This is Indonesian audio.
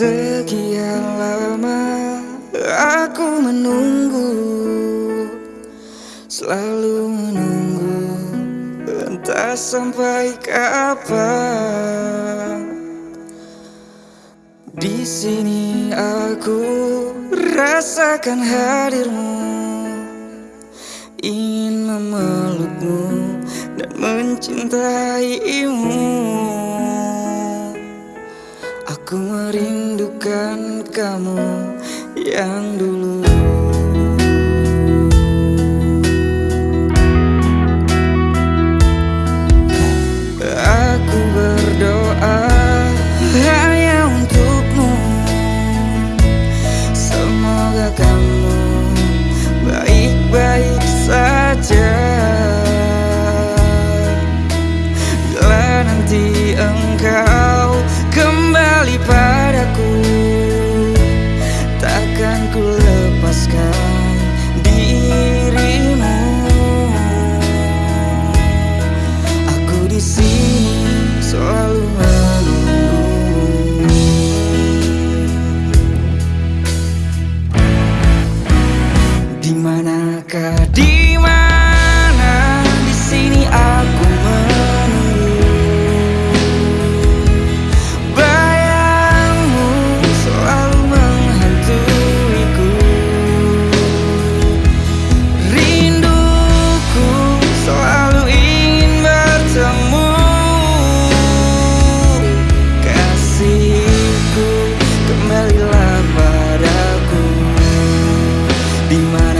Sekian lama aku menunggu Selalu menunggu Entah sampai kapan. Di sini aku rasakan hadirmu Ingin memelukmu dan mencintaimu. Ku merindukan kamu yang dulu. di mana